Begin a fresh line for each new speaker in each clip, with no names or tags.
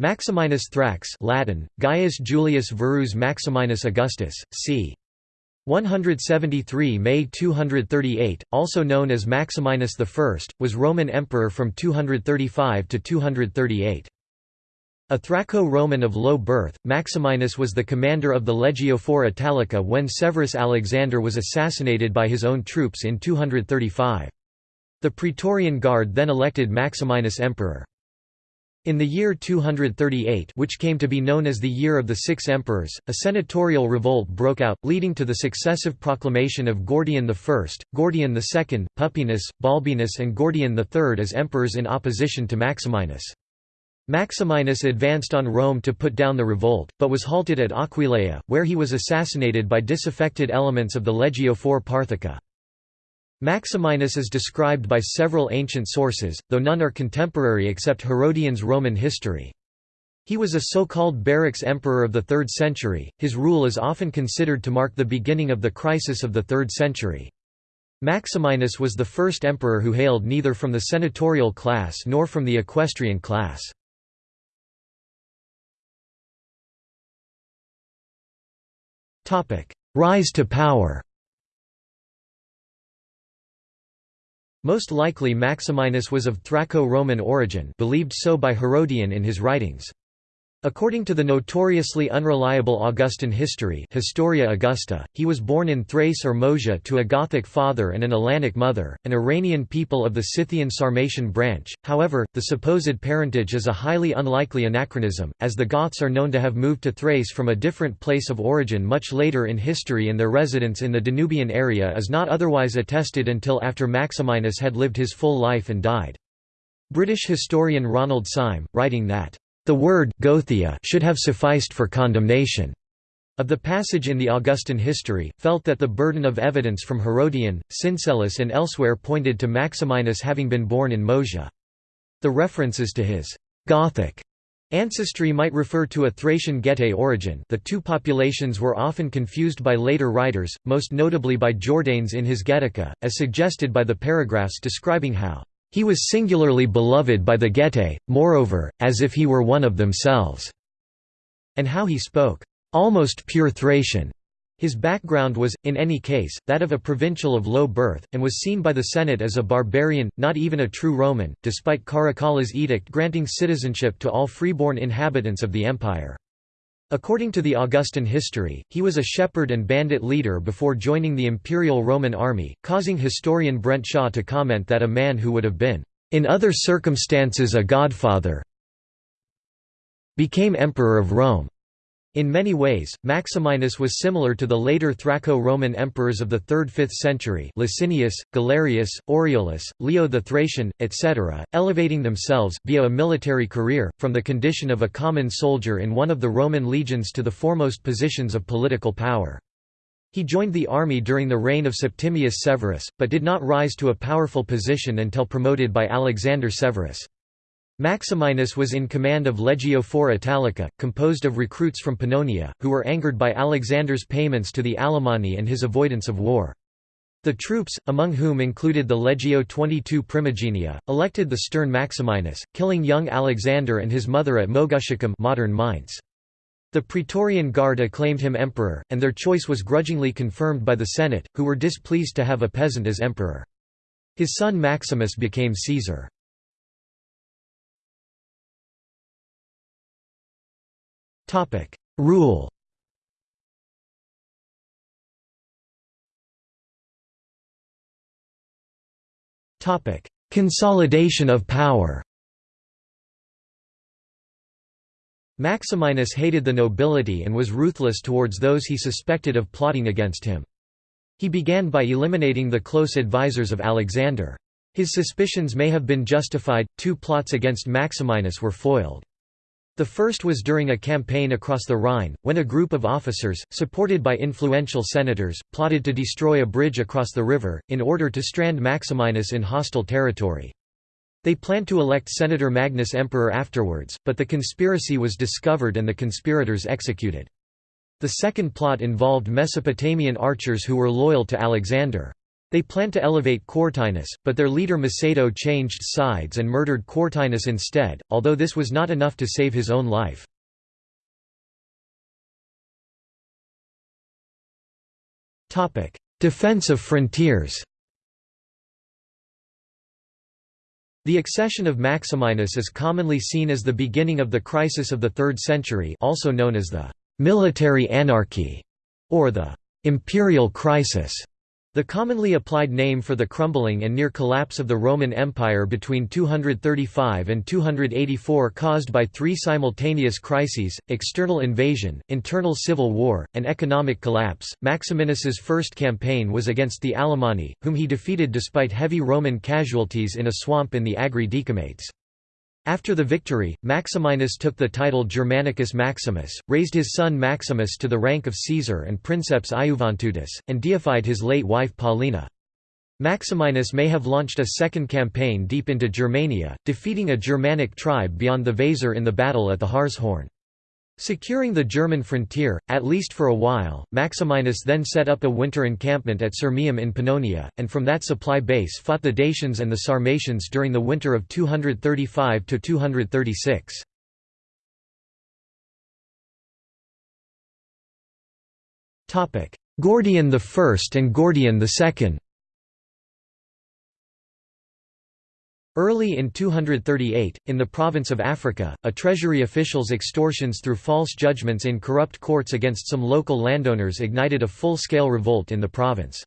Maximinus Thrax Latin, Gaius Julius Verus Maximinus Augustus, c. 173 May 238, also known as Maximinus I, was Roman emperor from 235 to 238. A Thraco-Roman of low birth, Maximinus was the commander of the Legio IV Italica when Severus Alexander was assassinated by his own troops in 235. The Praetorian Guard then elected Maximinus emperor. In the year 238 which came to be known as the Year of the Six Emperors, a senatorial revolt broke out, leading to the successive proclamation of Gordian I, Gordian II, Pupienus, Balbinus and Gordian III as emperors in opposition to Maximinus. Maximinus advanced on Rome to put down the revolt, but was halted at Aquileia, where he was assassinated by disaffected elements of the Legio IV Parthica. Maximinus is described by several ancient sources, though none are contemporary except Herodian's Roman history. He was a so-called barracks emperor of the 3rd century, his rule is often considered to mark the beginning of the crisis of the 3rd century. Maximinus was the first emperor who hailed neither from the senatorial class nor from the equestrian class. Rise to power Most likely Maximinus was of Thraco-Roman origin believed so by Herodian in his writings. According to the notoriously unreliable Augustan history Historia Augusta, he was born in Thrace or Moesia to a Gothic father and an Alanic mother, an Iranian people of the Scythian Sarmatian branch. However, the supposed parentage is a highly unlikely anachronism, as the Goths are known to have moved to Thrace from a different place of origin much later in history and their residence in the Danubian area is not otherwise attested until after Maximinus had lived his full life and died. British historian Ronald Syme, writing that the word Gothia should have sufficed for condemnation of the passage in the Augustan history, felt that the burden of evidence from Herodian, Syncellus and elsewhere pointed to Maximinus having been born in Moesia. The references to his «Gothic» ancestry might refer to a Thracian Getae origin the two populations were often confused by later writers, most notably by Jordanes in his Getica, as suggested by the paragraphs describing how he was singularly beloved by the Getae, moreover, as if he were one of themselves." And how he spoke, "...almost pure Thracian." His background was, in any case, that of a provincial of low birth, and was seen by the Senate as a barbarian, not even a true Roman, despite Caracalla's edict granting citizenship to all freeborn inhabitants of the empire. According to the Augustan history, he was a shepherd and bandit leader before joining the Imperial Roman army, causing historian Brent Shaw to comment that a man who would have been, "...in other circumstances a godfather became emperor of Rome." In many ways, Maximinus was similar to the later Thraco-Roman emperors of the 3rd–5th century Licinius, Galerius, Aureolus, Leo the Thracian, etc., elevating themselves, via a military career, from the condition of a common soldier in one of the Roman legions to the foremost positions of political power. He joined the army during the reign of Septimius Severus, but did not rise to a powerful position until promoted by Alexander Severus. Maximinus was in command of Legio IV Italica, composed of recruits from Pannonia, who were angered by Alexander's payments to the Alemanni and his avoidance of war. The troops, among whom included the Legio XXII Primigenia, elected the stern Maximinus, killing young Alexander and his mother at Moguntiacum modern Mainz. The Praetorian Guard acclaimed him emperor, and their choice was grudgingly confirmed by the Senate, who were displeased to have a peasant as emperor. His son Maximus became Caesar. Topic: Rule. Topic: Consolidation of power. Maximinus hated the nobility and was ruthless towards those he suspected of plotting against him. He began by eliminating the close advisers of Alexander. His suspicions may have been justified, two plots against Maximinus were foiled. The first was during a campaign across the Rhine, when a group of officers, supported by influential senators, plotted to destroy a bridge across the river, in order to strand Maximinus in hostile territory. They planned to elect Senator Magnus emperor afterwards, but the conspiracy was discovered and the conspirators executed. The second plot involved Mesopotamian archers who were loyal to Alexander. They planned to elevate Quartinus, but their leader Macedo changed sides and murdered Quartinus instead, although this was not enough to save his own life. Defense of frontiers The accession of Maximinus is commonly seen as the beginning of the crisis of the 3rd century also known as the «military anarchy» or the «imperial crisis». The commonly applied name for the crumbling and near collapse of the Roman Empire between 235 and 284 caused by three simultaneous crises, external invasion, internal civil war, and economic collapse. Maximinus's first campaign was against the Alemanni, whom he defeated despite heavy Roman casualties in a swamp in the Agri Decumates. After the victory, Maximinus took the title Germanicus Maximus, raised his son Maximus to the rank of Caesar and princeps Iuventutis, and deified his late wife Paulina. Maximinus may have launched a second campaign deep into Germania, defeating a Germanic tribe beyond the Weser in the battle at the Harzhorn. Securing the German frontier, at least for a while, Maximinus then set up a winter encampment at Sirmium in Pannonia, and from that supply base fought the Dacians and the Sarmatians during the winter of 235–236. Gordian I and Gordian II Early in 238, in the province of Africa, a treasury official's extortions through false judgments in corrupt courts against some local landowners ignited a full-scale revolt in the province.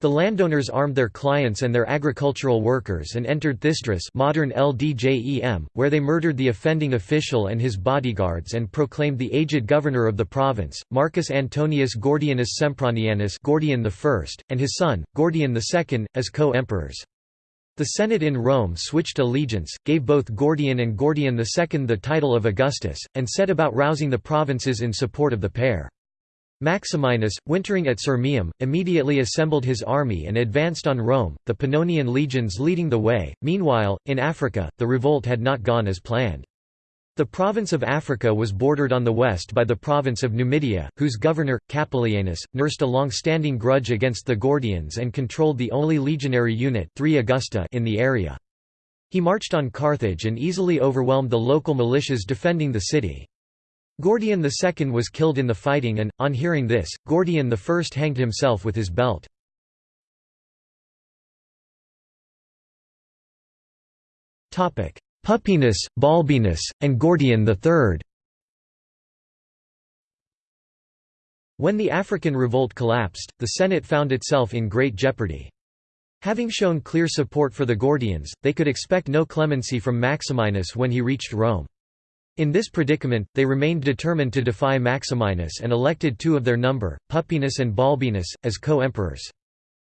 The landowners armed their clients and their agricultural workers and entered Thysdrus modern El Djem, where they murdered the offending official and his bodyguards and proclaimed the aged governor of the province, Marcus Antonius Gordianus Sempronianus Gordian I, and his son, Gordian II, as co-emperors. The Senate in Rome switched allegiance, gave both Gordian and Gordian II the title of Augustus, and set about rousing the provinces in support of the pair. Maximinus, wintering at Sirmium, immediately assembled his army and advanced on Rome, the Pannonian legions leading the way. Meanwhile, in Africa, the revolt had not gone as planned. The province of Africa was bordered on the west by the province of Numidia, whose governor, Capelianus, nursed a long-standing grudge against the Gordians and controlled the only legionary unit 3 Augusta in the area. He marched on Carthage and easily overwhelmed the local militias defending the city. Gordian II was killed in the fighting and, on hearing this, Gordian I hanged himself with his belt. Pupienus, Balbinus, and Gordian III When the African revolt collapsed, the Senate found itself in great jeopardy. Having shown clear support for the Gordians, they could expect no clemency from Maximinus when he reached Rome. In this predicament, they remained determined to defy Maximinus and elected two of their number, Pupienus and Balbinus, as co-emperors.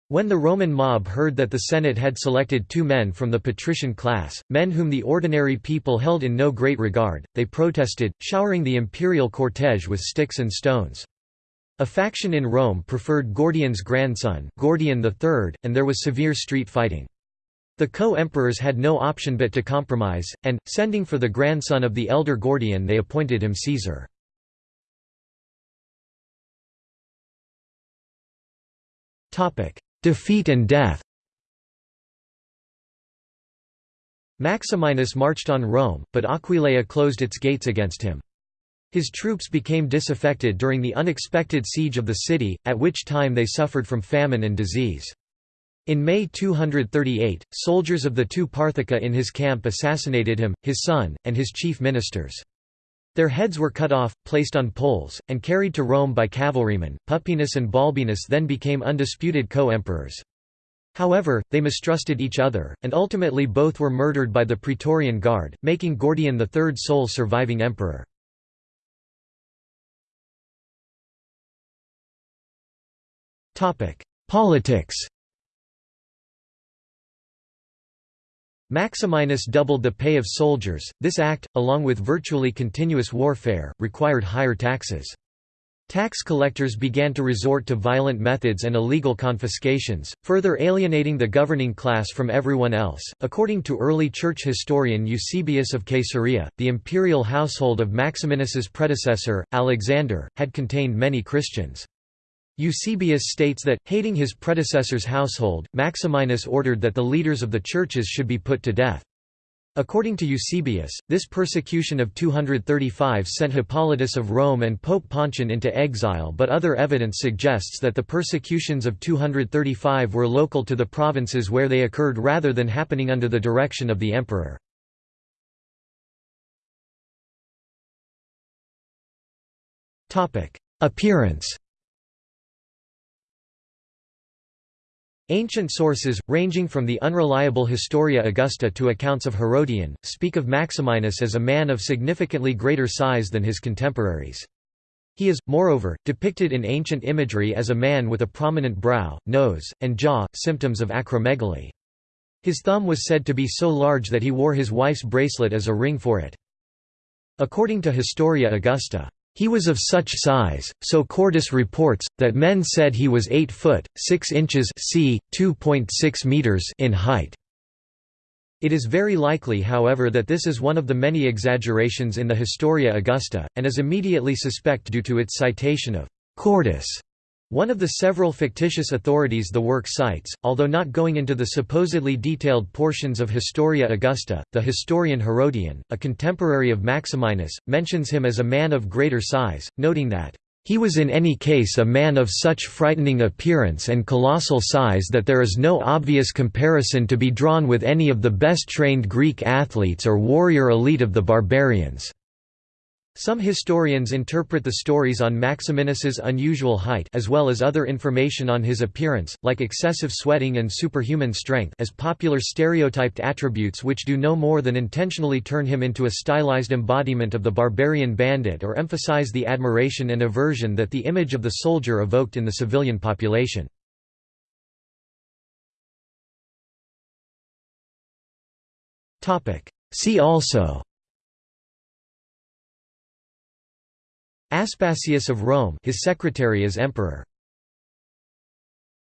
When the Roman mob heard that the Senate had selected two men from the patrician class, men whom the ordinary people held in no great regard, they protested, showering the imperial cortege with sticks and stones. A faction in Rome preferred Gordian's grandson Gordian III, and there was severe street fighting. The co-emperors had no option but to compromise, and, sending for the grandson of the elder Gordian they appointed him Caesar. Defeat and death Maximinus marched on Rome, but Aquileia closed its gates against him. His troops became disaffected during the unexpected siege of the city, at which time they suffered from famine and disease. In May 238, soldiers of the two Parthica in his camp assassinated him, his son, and his chief ministers. Their heads were cut off, placed on poles, and carried to Rome by cavalrymen. Pupienus and Balbinus then became undisputed co-emperors. However, they mistrusted each other, and ultimately both were murdered by the Praetorian Guard, making Gordian the third sole surviving emperor. Politics Maximinus doubled the pay of soldiers. This act, along with virtually continuous warfare, required higher taxes. Tax collectors began to resort to violent methods and illegal confiscations, further alienating the governing class from everyone else. According to early church historian Eusebius of Caesarea, the imperial household of Maximinus's predecessor, Alexander, had contained many Christians. Eusebius states that, hating his predecessor's household, Maximinus ordered that the leaders of the churches should be put to death. According to Eusebius, this persecution of 235 sent Hippolytus of Rome and Pope Pontian into exile but other evidence suggests that the persecutions of 235 were local to the provinces where they occurred rather than happening under the direction of the emperor. Appearance Ancient sources, ranging from the unreliable Historia Augusta to accounts of Herodian, speak of Maximinus as a man of significantly greater size than his contemporaries. He is, moreover, depicted in ancient imagery as a man with a prominent brow, nose, and jaw, symptoms of acromegaly. His thumb was said to be so large that he wore his wife's bracelet as a ring for it. According to Historia Augusta, he was of such size, so Cordus reports, that men said he was 8 foot, 6 inches c. 2.6 meters in height. It is very likely however that this is one of the many exaggerations in the Historia Augusta, and is immediately suspect due to its citation of «Cordus» One of the several fictitious authorities the work cites, although not going into the supposedly detailed portions of Historia Augusta, the historian Herodian, a contemporary of Maximinus, mentions him as a man of greater size, noting that, "...he was in any case a man of such frightening appearance and colossal size that there is no obvious comparison to be drawn with any of the best trained Greek athletes or warrior elite of the barbarians." Some historians interpret the stories on Maximinus's unusual height as well as other information on his appearance, like excessive sweating and superhuman strength as popular stereotyped attributes which do no more than intentionally turn him into a stylized embodiment of the barbarian bandit or emphasize the admiration and aversion that the image of the soldier evoked in the civilian population. See also Aspasius of Rome his secretary as emperor